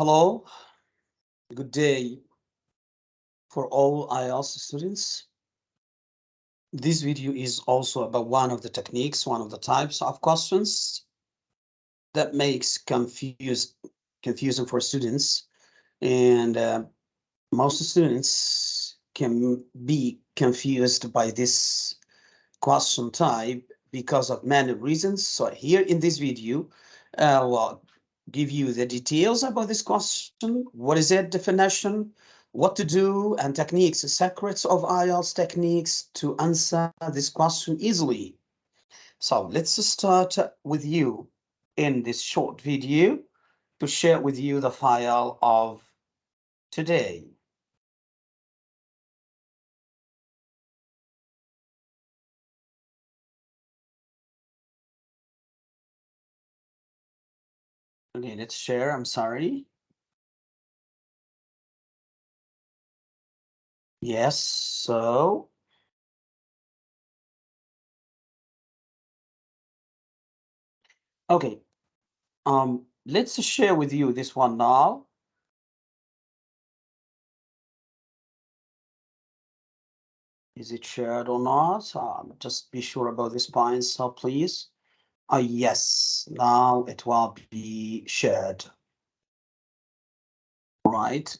Hello, good day for all IELTS students. This video is also about one of the techniques, one of the types of questions that makes confuse, confusing for students. And uh, most students can be confused by this question type because of many reasons. So here in this video, uh, well, give you the details about this question. What is it definition? What to do and techniques, secrets of IELTS techniques to answer this question easily. So let's start with you in this short video to share with you the file of today. Okay, let's share. I'm sorry. Yes, so. Okay, um, let's share with you this one now. Is it shared or not? Um, just be sure about this point, so please. Uh, yes, now it will be shared. Right.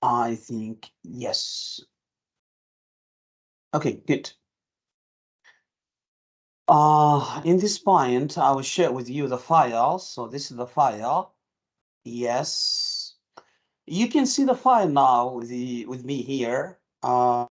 I think yes. Okay, good. Uh, in this point, I will share with you the file. So this is the file. Yes. You can see the file now with, the, with me here. Uh,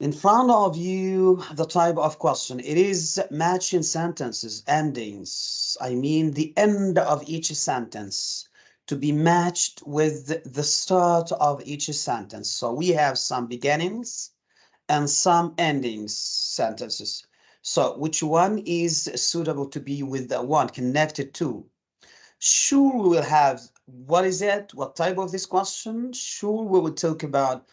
in front of you, the type of question, it is matching sentences, endings. I mean, the end of each sentence to be matched with the start of each sentence. So we have some beginnings and some endings sentences. So which one is suitable to be with the one connected to? Sure, we will have, what is it? What type of this question? Sure, we will talk about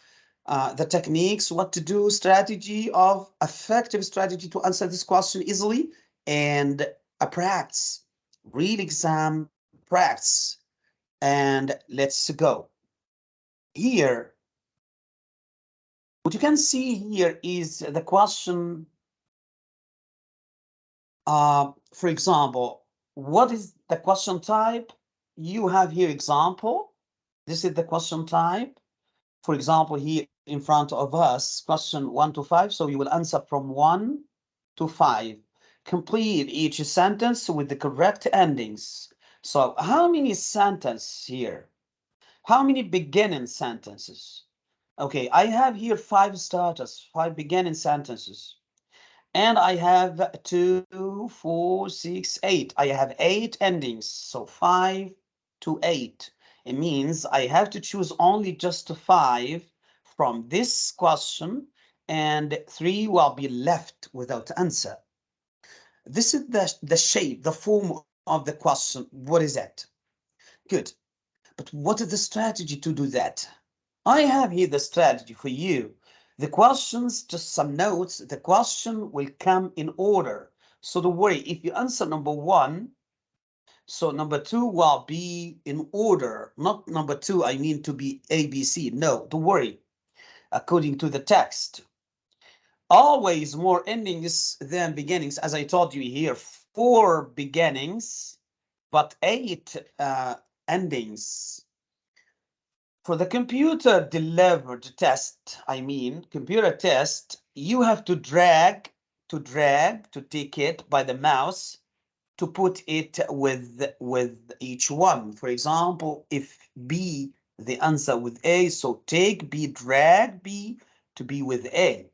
uh, the techniques, what to do, strategy of effective strategy to answer this question easily, and a practice, real exam practice. And let's go. Here, what you can see here is the question. Uh, for example, what is the question type? You have here example. This is the question type. For example, here in front of us, question one to five. So you will answer from one to five. Complete each sentence with the correct endings. So how many sentences here? How many beginning sentences? Okay, I have here five starters, five beginning sentences. And I have two, four, six, eight. I have eight endings, so five to eight. It means I have to choose only just five from this question and three will be left without answer. This is the, the shape, the form of the question. What is that? Good. But what is the strategy to do that? I have here the strategy for you. The questions, just some notes, the question will come in order. So don't worry, if you answer number one, so number two will be in order, not number two, I mean to be ABC. No, don't worry according to the text. Always more endings than beginnings, as I told you here, four beginnings, but eight uh, endings. For the computer delivered test, I mean, computer test, you have to drag, to drag, to take it by the mouse to put it with, with each one. For example, if B the answer with A. So take B, drag B to be with A.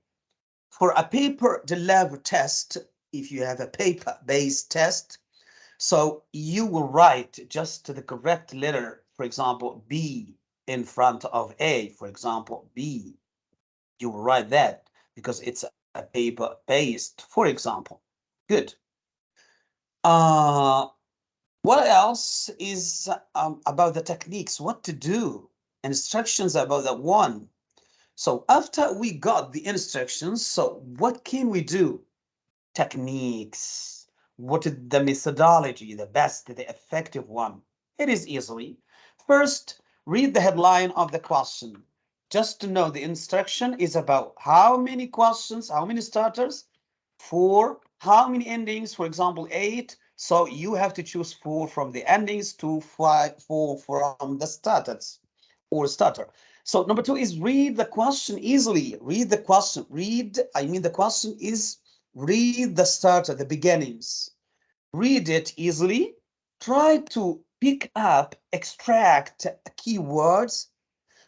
For a paper delivery test, if you have a paper-based test, so you will write just to the correct letter, for example, B in front of A, for example, B. You will write that because it's a paper-based, for example. Good. Uh, what else is um, about the techniques? What to do? Instructions about that one. So after we got the instructions, so what can we do? Techniques. What is the methodology, the best, the effective one? It is easily. First, read the headline of the question. Just to know the instruction is about how many questions, how many starters, four, how many endings, for example, eight. So you have to choose four from the endings to five, four from the starters or starter. So number two is read the question easily. Read the question. Read, I mean, the question is read the starter, the beginnings. Read it easily. Try to pick up, extract keywords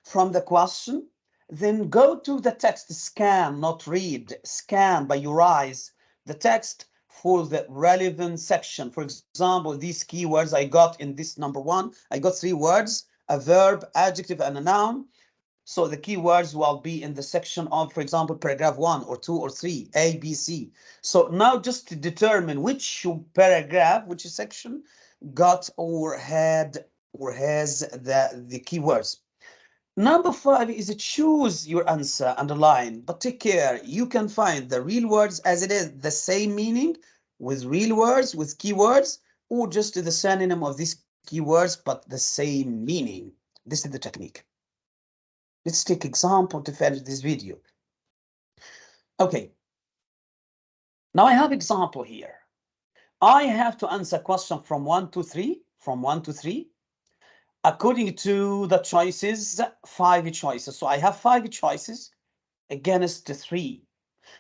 from the question. Then go to the text, scan, not read, scan by your eyes the text for the relevant section. For example, these keywords I got in this number one, I got three words, a verb, adjective, and a noun. So the keywords will be in the section of, for example, paragraph one or two or three, A, B, C. So now just to determine which paragraph, which section got or had or has the, the keywords. Number five is to choose your answer, underline, but take care. You can find the real words as it is, the same meaning with real words, with keywords, or just the synonym of these keywords, but the same meaning. This is the technique. Let's take example to finish this video. Okay. Now I have example here. I have to answer question from one to three, from one to three, according to the choices, five choices. So I have five choices against the three.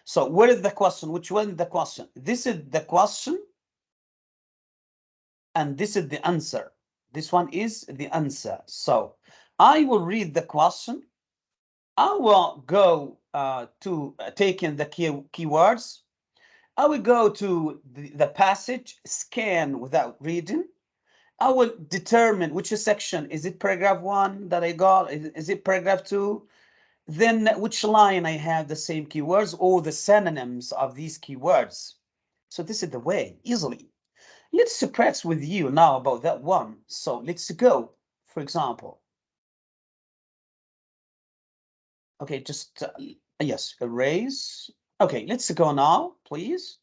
So where is the question? Which one is the question? This is the question. And this is the answer. This one is the answer. So I will read the question I will go uh, to uh, take in the key keywords. I will go to the, the passage, scan without reading. I will determine which section, is it paragraph one that I got, is, is it paragraph two? Then which line I have the same keywords or the synonyms of these keywords. So this is the way, easily. Let's practice with you now about that one. So let's go, for example, Okay, just, uh, yes, erase. Okay, let's go now, please.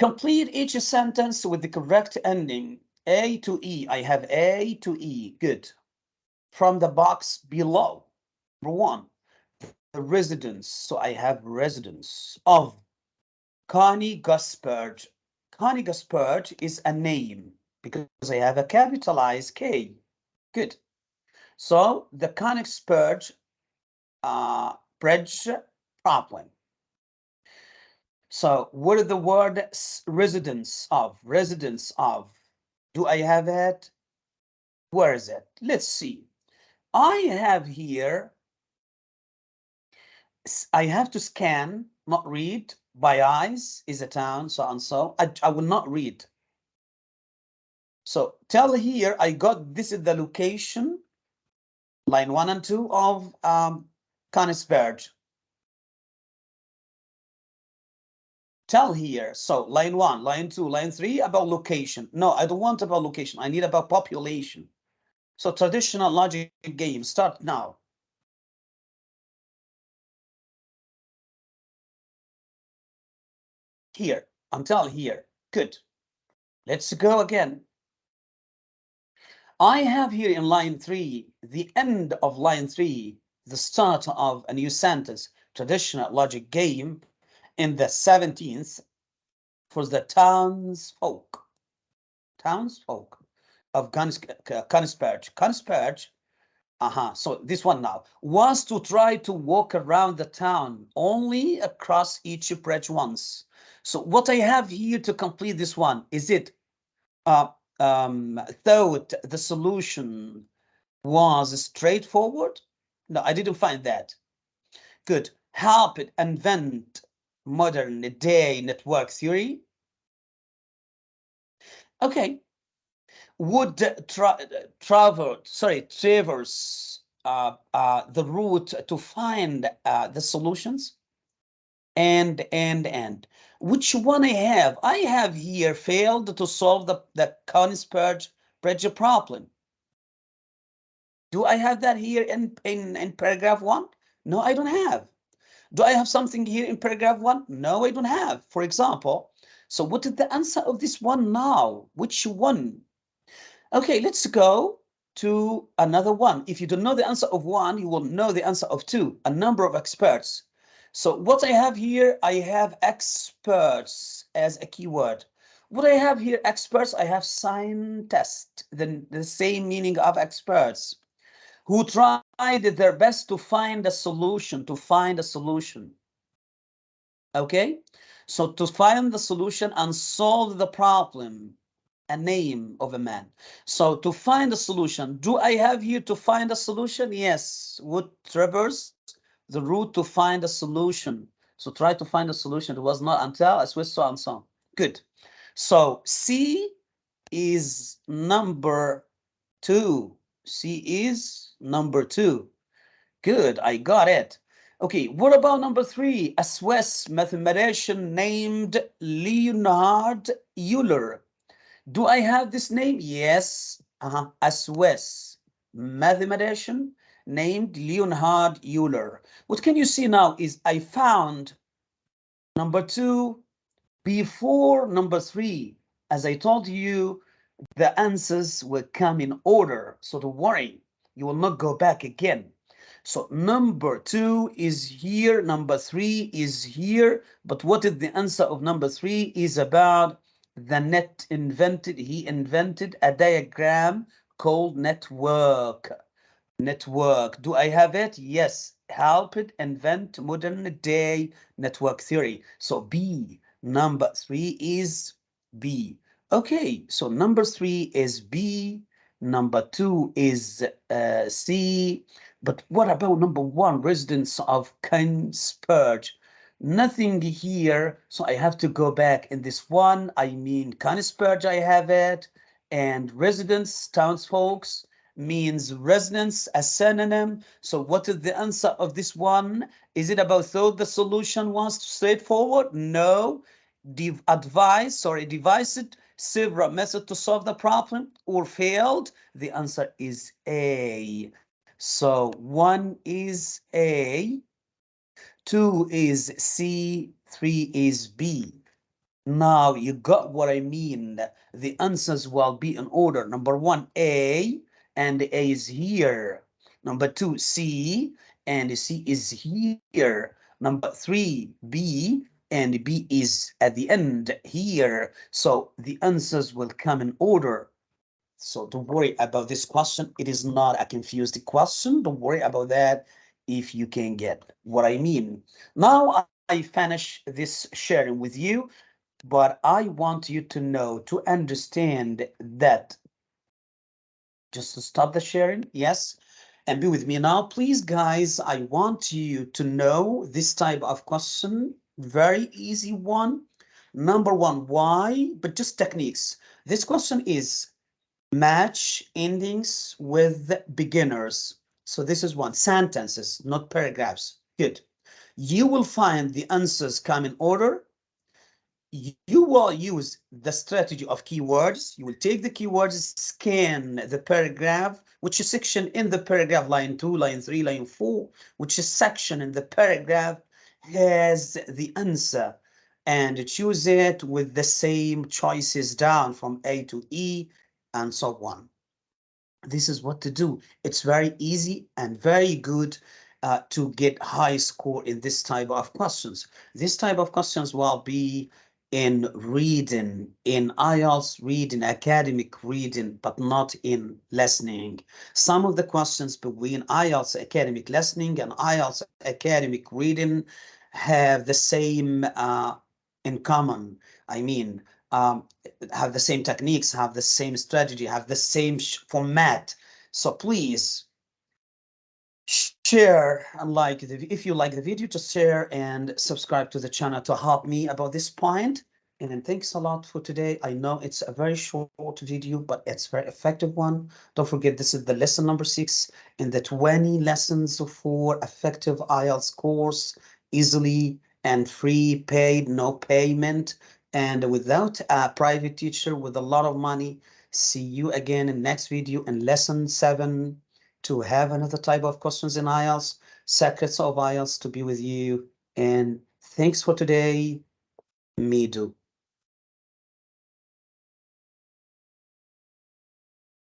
Complete each sentence with the correct ending. A to E. I have A to E. Good. From the box below. Number one, the residents. So I have residents of Königsberg. Connie Gaspard is a name because I have a capitalized K. Good. So the Königsberg uh, bridge problem. So what is the word residents of? Residents of. Do I have it? Where is it? Let's see. I have here, I have to scan, not read, by eyes is a town, so and so. I, I will not read. So tell here, I got, this is the location, line one and two of um. Tell here, so line one, line two, line three about location. No, I don't want about location. I need about population. So traditional logic game, start now. Here, until here, good. Let's go again. I have here in line three, the end of line three, the start of a new sentence, traditional logic game in the 17th for the townsfolk, townsfolk of Königsberg. Königsberg, uh-huh, so this one now, was to try to walk around the town only across each bridge once. So what I have here to complete this one, is it uh, um, thought the solution was straightforward no, I didn't find that. Good. Help it invent modern day network theory. Okay. Would tra travel, sorry, traverse uh, uh, the route to find uh, the solutions? And, and, and. Which one I have? I have here failed to solve the, the Königsberg bridge problem. Do I have that here in, in, in paragraph one? No, I don't have. Do I have something here in paragraph one? No, I don't have. For example, So what is the answer of this one now? Which one? Okay, let's go to another one. If you don't know the answer of one, you will know the answer of two, a number of experts. So what I have here, I have experts as a keyword. What I have here, experts, I have scientists, the, the same meaning of experts, who tried their best to find a solution, to find a solution. Okay, so to find the solution and solve the problem, a name of a man. So to find a solution, do I have here to find a solution? Yes, would traverse the route to find a solution. So try to find a solution. It was not until I switched so and so. Good. So C is number two. C is number two. Good, I got it. Okay, what about number three? A Swiss mathematician named Leonhard Euler. Do I have this name? Yes, uh -huh. a Swiss mathematician named Leonhard Euler. What can you see now is I found number two before number three. As I told you, the answers will come in order. So don't worry, you will not go back again. So number two is here, number three is here, but what is the answer of number three is about the net invented, he invented a diagram called network network. Do I have it? Yes. Helped invent modern day network theory. So B, number three is B. Okay, so number three is B, number two is uh, C, but what about number one, residents of Königsberg? Nothing here, so I have to go back in this one. I mean, Königsberg, I have it, and residents, townsfolks, means resonance, a synonym. So what is the answer of this one? Is it about thought the solution was straightforward? No. Dev advice, sorry, devised several methods to solve the problem or failed? The answer is A. So one is A, two is C, three is B. Now you got what I mean. The answers will be in order. Number one, A, and A is here. Number two, C, and C is here. Number three, B, and B is at the end here. So the answers will come in order. So don't worry about this question. It is not a confused question. Don't worry about that if you can get what I mean. Now I finish this sharing with you, but I want you to know, to understand that just to stop the sharing. Yes. And be with me now, please, guys. I want you to know this type of question. Very easy one. Number one, why? But just techniques. This question is match endings with beginners. So this is one sentences, not paragraphs. Good. You will find the answers come in order you will use the strategy of keywords. You will take the keywords, scan the paragraph, which is section in the paragraph, line two, line three, line four, which is section in the paragraph has the answer and choose it with the same choices down from A to E and so on. This is what to do. It's very easy and very good uh, to get high score in this type of questions. This type of questions will be in reading, in IELTS reading, academic reading, but not in listening. Some of the questions between IELTS academic listening and IELTS academic reading have the same uh, in common. I mean, um, have the same techniques, have the same strategy, have the same format. So please share and like the, if you like the video just share and subscribe to the channel to help me about this point. And then thanks a lot for today. I know it's a very short video but it's very effective one. Don't forget this is the lesson number six in the 20 lessons for effective ielts course easily and free paid no payment. And without a private teacher with a lot of money see you again in next video in lesson seven to have another type of questions in IELTS, secrets of IELTS to be with you. And thanks for today. Me do.